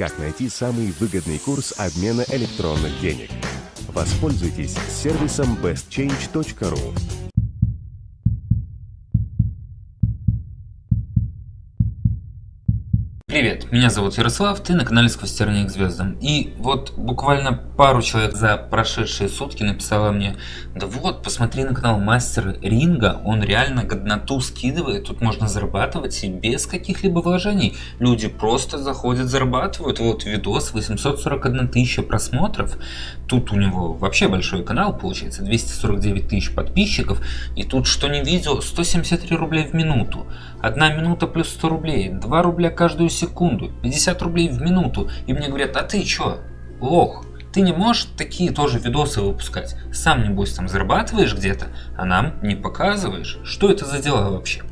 как найти самый выгодный курс обмена электронных денег. Воспользуйтесь сервисом bestchange.ru. Привет, меня зовут Ярослав, ты на канале Сквозь тернии к звездам. И вот буквально пару человек за прошедшие сутки написала мне, да вот, посмотри на канал Мастер Ринга, он реально годноту скидывает, тут можно зарабатывать и без каких-либо вложений. Люди просто заходят, зарабатывают. Вот видос, 841 тысяча просмотров, тут у него вообще большой канал, получается, 249 тысяч подписчиков, и тут что не видео, 173 рубля в минуту. Одна минута плюс 100 рублей, 2 рубля каждую секунду, 50 рублей в минуту. И мне говорят, а ты чё, лох, ты не можешь такие тоже видосы выпускать? Сам небось там зарабатываешь где-то, а нам не показываешь? Что это за дела вообще?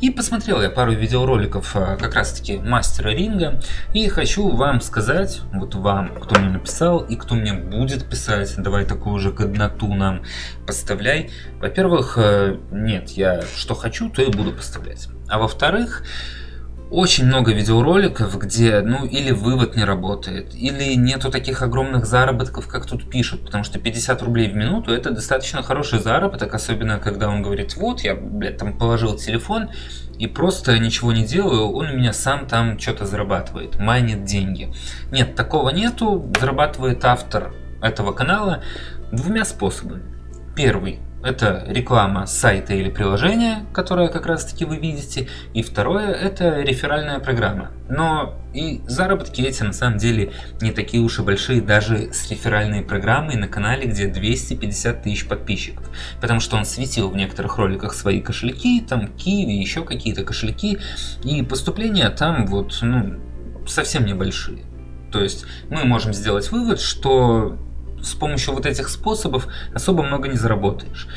И посмотрел я пару видеороликов а, как раз таки мастера ринга. И хочу вам сказать, вот вам, кто мне написал и кто мне будет писать, давай такую же годноту нам поставляй. Во-первых, э, нет, я что хочу, то и буду поставлять. А во-вторых, очень много видеороликов, где, ну, или вывод не работает, или нету таких огромных заработков, как тут пишут, потому что 50 рублей в минуту это достаточно хороший заработок, особенно когда он говорит, вот, я, блядь, там положил телефон и просто ничего не делаю, он у меня сам там что-то зарабатывает, майнит деньги. Нет, такого нету, зарабатывает автор этого канала двумя способами. Первый это реклама сайта или приложения, которое как раз таки вы видите. И второе это реферальная программа. Но и заработки эти на самом деле не такие уж и большие даже с реферальной программой на канале, где 250 тысяч подписчиков. Потому что он светил в некоторых роликах свои кошельки, там Киви, еще какие-то кошельки. И поступления там вот ну, совсем небольшие. То есть мы можем сделать вывод, что с помощью вот этих способов особо много не заработаешь.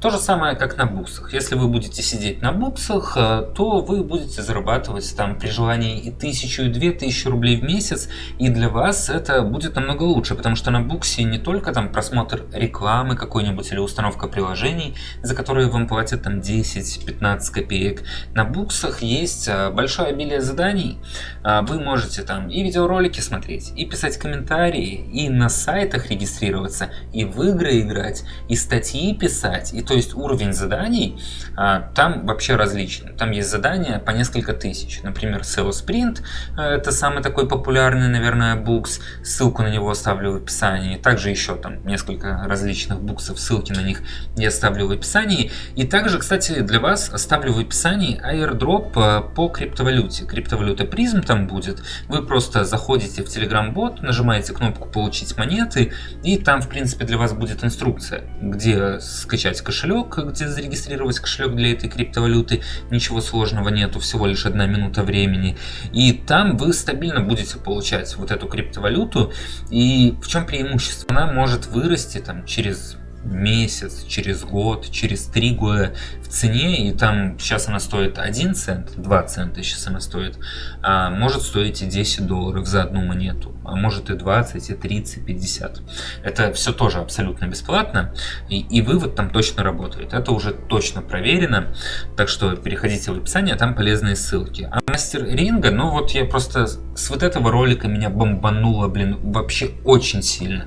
То же самое, как на буксах. Если вы будете сидеть на буксах, э, то вы будете зарабатывать там при желании и тысячу, и две тысячи рублей в месяц, и для вас это будет намного лучше, потому что на буксе не только там просмотр рекламы какой-нибудь или установка приложений, за которые вам платят там 10-15 копеек. На буксах есть э, большое обилие заданий. Э, вы можете там и видеоролики смотреть, и писать комментарии, и на сайтах регистрироваться, и в игры играть, и статьи писать, и то есть уровень заданий а, там вообще различный. Там есть задания по несколько тысяч. Например, SEO Sprint, а, это самый такой популярный, наверное, букс. Ссылку на него оставлю в описании. Также еще там несколько различных буксов, ссылки на них я оставлю в описании. И также, кстати, для вас оставлю в описании airdrop а, по криптовалюте. Криптовалюта призм там будет. Вы просто заходите в Telegram бот, нажимаете кнопку получить монеты, и там, в принципе, для вас будет инструкция, где скачать кошелек кошелек, где зарегистрировать кошелек для этой криптовалюты. Ничего сложного нету, всего лишь одна минута времени. И там вы стабильно будете получать вот эту криптовалюту. И в чем преимущество? Она может вырасти там через месяц, через год, через три года в цене, и там сейчас она стоит 1 цент, 2 цента сейчас она стоит, а может стоить и 10 долларов за одну монету, а может и 20, и 30, 50. Это все тоже абсолютно бесплатно, и, и вывод там точно работает. Это уже точно проверено, так что переходите в описание, там полезные ссылки. А мастер ринга, ну вот я просто с вот этого ролика меня бомбануло, блин, вообще очень сильно.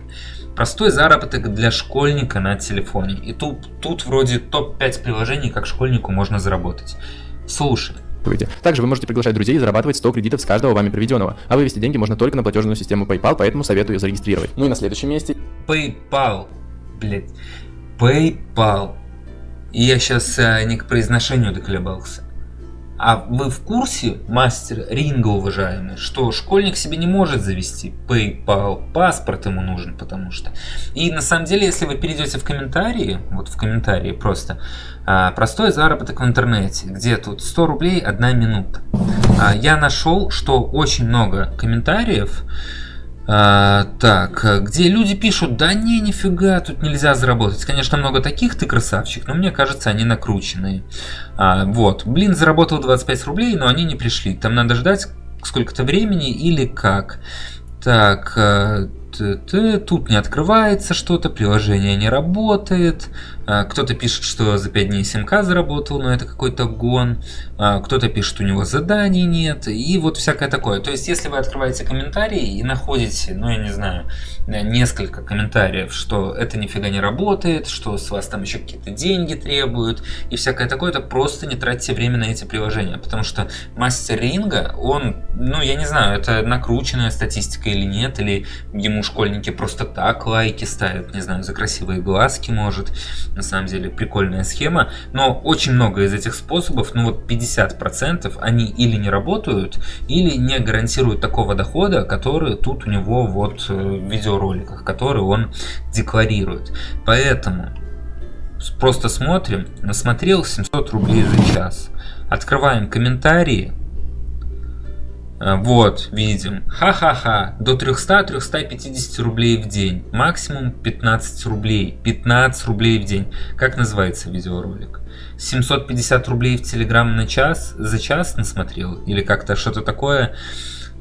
Простой заработок для школьника на телефоне. И тут, тут вроде топ-5 приложений, как школьнику можно заработать. Слушай. Также вы можете приглашать друзей и зарабатывать 100 кредитов с каждого вами приведенного. А вывести деньги можно только на платежную систему PayPal, поэтому советую зарегистрировать. Ну и на следующем месте... PayPal. Блять. PayPal. И я сейчас а, не к произношению доколебался. А вы в курсе, мастер ринга уважаемый, что школьник себе не может завести PayPal, паспорт ему нужен, потому что. И на самом деле, если вы перейдете в комментарии, вот в комментарии просто, а, простой заработок в интернете, где тут 100 рублей одна минута. А, я нашел, что очень много комментариев, а, так, где люди пишут, да не, нифига, тут нельзя заработать. Конечно, много таких, ты красавчик, но мне кажется, они накрученные. А, вот, блин, заработал 25 рублей, но они не пришли. Там надо ждать сколько-то времени или как. Так, а, тут не открывается что-то, приложение не работает. А, кто-то пишет, что за 5 дней 7к заработал, но это какой-то гон. А, кто-то пишет, у него заданий нет. И вот всякое такое. То есть, если вы открываете комментарии и находите, ну я не знаю, несколько комментариев, что это нифига не работает, что с вас там еще какие-то деньги требуют и всякое такое, то просто не тратьте время на эти приложения. Потому что мастер ринга, он, ну я не знаю, это накрученная статистика или нет, или ему школьники просто так лайки ставят, не знаю, за красивые глазки может на самом деле прикольная схема, но очень много из этих способов, ну вот 50%, они или не работают, или не гарантируют такого дохода, который тут у него вот э, в видеороликах, который он декларирует. Поэтому просто смотрим, насмотрел 700 рублей за час. Открываем комментарии, вот, видим. Ха-ха-ха. До 300-350 рублей в день. Максимум 15 рублей. 15 рублей в день. Как называется видеоролик? 750 рублей в Телеграм на час, за час насмотрел? Или как-то что-то такое?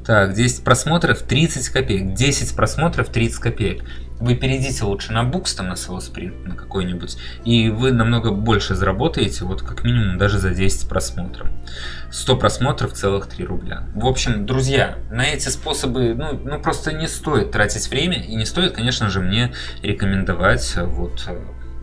Так, 10 просмотров 30 копеек. 10 просмотров 30 копеек. Вы перейдите лучше на Books, там на Sales на какой-нибудь, и вы намного больше заработаете, вот как минимум даже за 10 просмотров. 100 просмотров целых 3 рубля. В общем, друзья, на эти способы, ну, ну просто не стоит тратить время, и не стоит, конечно же, мне рекомендовать вот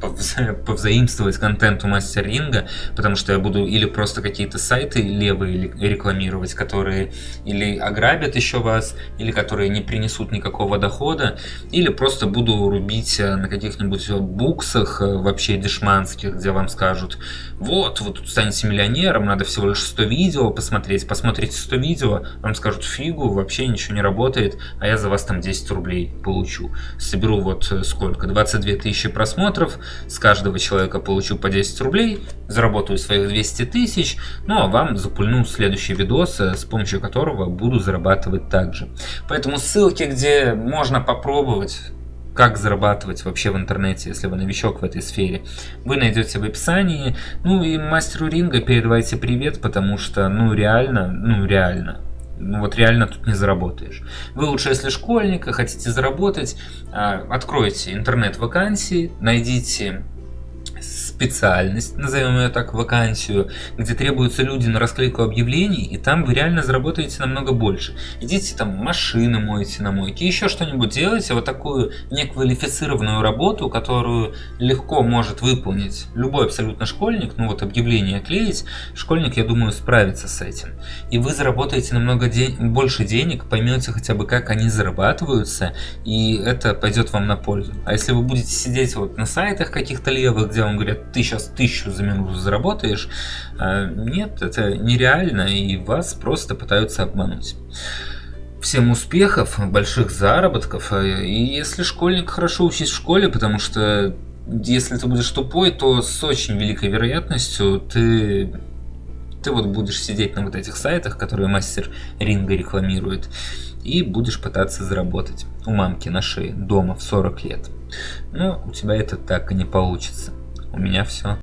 повзаимствовать контент у мастер ринга, потому что я буду или просто какие-то сайты левые рекламировать, которые или ограбят еще вас, или которые не принесут никакого дохода, или просто буду рубить э, на каких-нибудь буксах э, вообще дешманских, где вам скажут, вот, вы тут станете миллионером, надо всего лишь 100 видео посмотреть, посмотрите 100 видео, вам скажут, фигу, вообще ничего не работает, а я за вас там 10 рублей получу. Соберу вот э, сколько, 22 тысячи просмотров, с каждого человека получу по 10 рублей, заработаю своих 200 тысяч, ну а вам запульну следующий видос, э, с помощью которого буду зарабатывать также. Поэтому ссылки, где можно попробовать как зарабатывать вообще в интернете, если вы новичок в этой сфере, вы найдете в описании. Ну и мастеру ринга передавайте привет, потому что, ну реально, ну реально, ну вот реально тут не заработаешь. Вы лучше, если школьник, хотите заработать, а, откройте интернет-вакансии, найдите специальность, назовем ее так, вакансию, где требуются люди на расклейку объявлений, и там вы реально заработаете намного больше. Идите там машины моете на мойке, еще что-нибудь делайте, вот такую неквалифицированную работу, которую легко может выполнить любой абсолютно школьник, ну вот объявление клеить, школьник, я думаю, справится с этим. И вы заработаете намного день, больше денег, поймете хотя бы, как они зарабатываются, и это пойдет вам на пользу. А если вы будете сидеть вот на сайтах каких-то левых, где вам говорят, ты сейчас тысячу за минуту заработаешь. А, нет, это нереально, и вас просто пытаются обмануть. Всем успехов, больших заработков, и если школьник хорошо учись в школе, потому что если ты будешь тупой, то с очень великой вероятностью ты ты вот будешь сидеть на вот этих сайтах, которые мастер ринга рекламирует, и будешь пытаться заработать у мамки на шее дома в 40 лет. Но у тебя это так и не получится. У меня все.